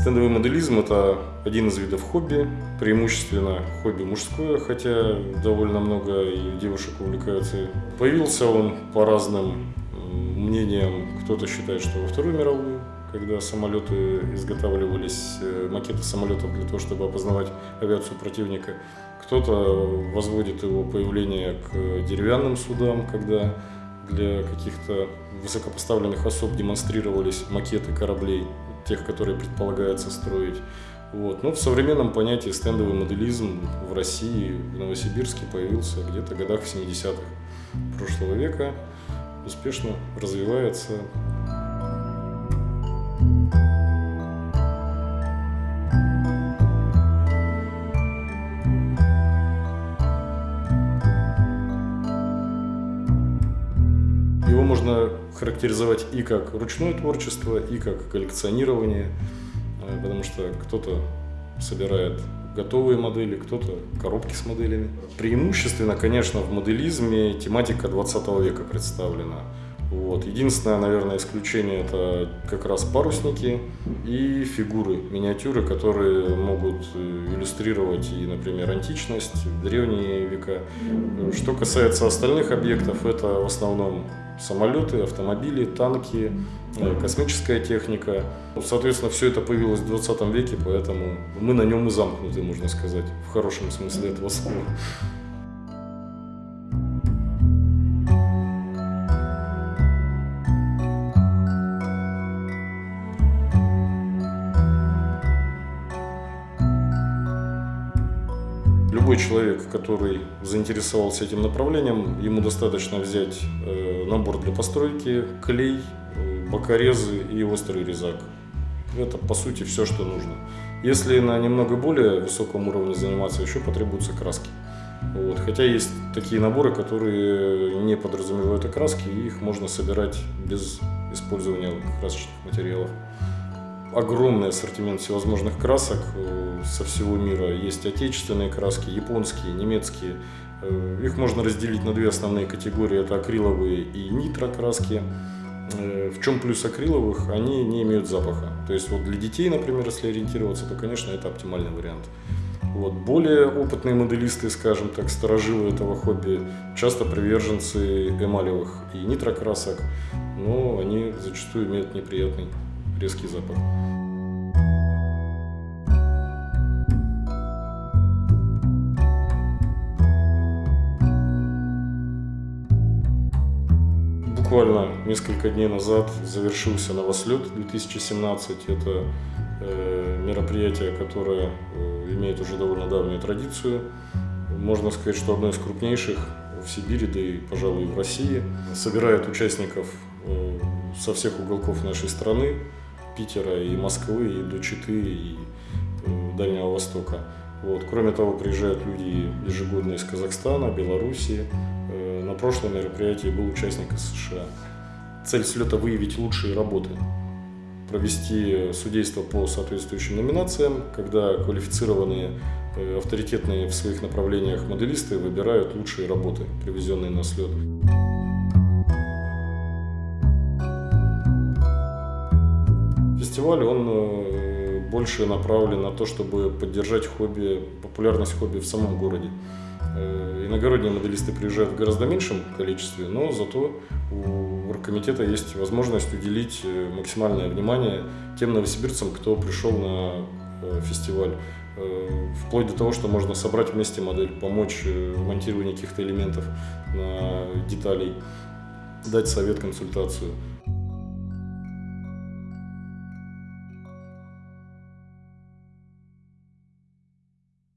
Стендовый моделизм – это один из видов хобби, преимущественно хобби мужское, хотя довольно много и девушек увлекаются. Появился он по разным мнениям. Кто-то считает, что во Вторую мировую, когда самолеты изготавливались, э, макеты самолетов для того, чтобы опознавать авиацию противника. Кто-то возводит его появление к деревянным судам, когда для каких-то высокопоставленных особ демонстрировались макеты кораблей, тех, которые предполагается строить. Вот. Но в современном понятии стендовый моделизм в России, в Новосибирске появился где-то в годах 70-х прошлого века, успешно развивается. Его можно характеризовать и как ручное творчество, и как коллекционирование, э, потому что кто-то собирает готовые модели, кто-то коробки с моделями. Преимущественно, конечно, в моделизме тематика 20 века представлена. Вот. Единственное, наверное, исключение это как раз парусники и фигуры, миниатюры, которые могут э, иллюстрировать и, например, античность, древние века. Что касается остальных объектов, это в основном самолеты, автомобили, танки, э, космическая техника. Соответственно, все это появилось в 20 веке, поэтому мы на нем и замкнуты, можно сказать, в хорошем смысле этого слова. Любой человек, который заинтересовался этим направлением, ему достаточно взять э, набор для постройки, клей, э, бокорезы и острый резак. Это, по сути, все, что нужно. Если на немного более высоком уровне заниматься, еще потребуются краски. Вот. Хотя есть такие наборы, которые не подразумевают окраски, и их можно собирать без использования красочных материалов огромный ассортимент всевозможных красок э, со всего мира. Есть отечественные краски, японские, немецкие. Э, их можно разделить на две основные категории. Это акриловые и нитрокраски. Э, в чем плюс акриловых? Они не имеют запаха. То есть вот для детей, например, если ориентироваться, то, конечно, это оптимальный вариант. Вот. Более опытные моделисты, скажем так, сторожилы этого хобби, часто приверженцы эмалевых и нитрокрасок, но они зачастую имеют неприятный резкий запах. Буквально несколько дней назад завершился Новослет 2017. Это э, мероприятие, которое э, имеет уже довольно давнюю традицию. Можно сказать, что одно из крупнейших в Сибири, да и, пожалуй, в России. Собирает участников э, со всех уголков нашей страны. Питера, и Москвы, и до Читы, и э, Дальнего Востока. Вот. Кроме того, приезжают люди ежегодно из Казахстана, Белоруссии. Э, на прошлом мероприятии был участник из США. Цель слета – выявить лучшие работы, провести судейство по соответствующим номинациям, когда квалифицированные, э, авторитетные в своих направлениях моделисты выбирают лучшие работы, привезенные на слет. Фестиваль, он э, больше направлен на то, чтобы поддержать хобби, популярность хобби в самом городе. Э, иногородние моделисты приезжают в гораздо меньшем количестве, но зато у оргкомитета есть возможность уделить э, максимальное внимание тем новосибирцам, кто пришел на фестиваль. Вплоть до того, что можно собрать вместе модель, помочь в монтировании каких-то элементов, деталей, дать совет, консультацию.